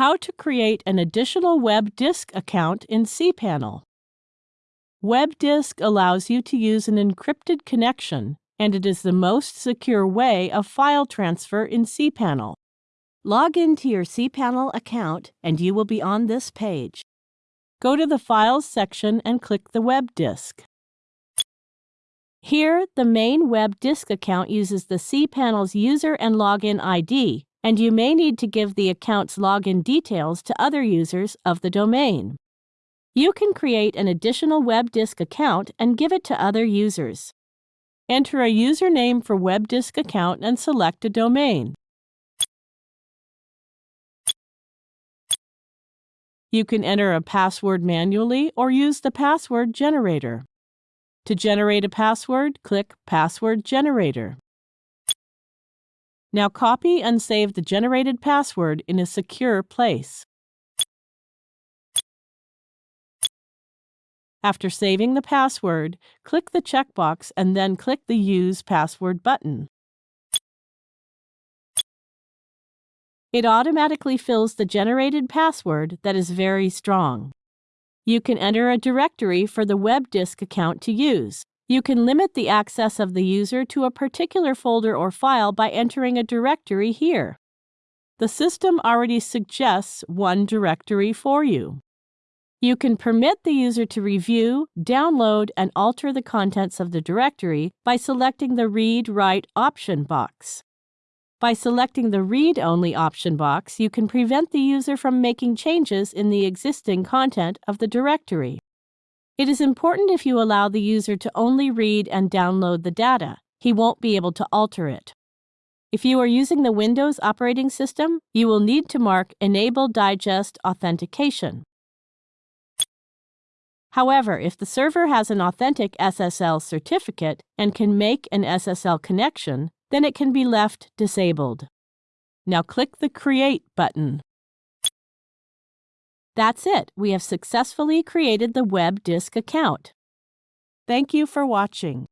How to create an additional web disk account in cPanel. WebDisk allows you to use an encrypted connection, and it is the most secure way of file transfer in cPanel. Log into your cPanel account and you will be on this page. Go to the Files section and click the web disk. Here, the main web disk account uses the cPanel's user and login ID, and you may need to give the account's login details to other users of the domain. You can create an additional web disk account and give it to other users. Enter a username for web disk account and select a domain. You can enter a password manually or use the password generator. To generate a password, click Password Generator. Now copy and save the generated password in a secure place. After saving the password, click the checkbox and then click the Use Password button. It automatically fills the generated password that is very strong. You can enter a directory for the web disk account to use. You can limit the access of the user to a particular folder or file by entering a directory here. The system already suggests one directory for you. You can permit the user to review, download, and alter the contents of the directory by selecting the Read-Write option box. By selecting the Read-Only option box, you can prevent the user from making changes in the existing content of the directory. It is important if you allow the user to only read and download the data. He won't be able to alter it. If you are using the Windows operating system, you will need to mark Enable Digest Authentication. However, if the server has an authentic SSL certificate and can make an SSL connection, then it can be left disabled. Now click the Create button. That's it. We have successfully created the web disk account. Thank you for watching.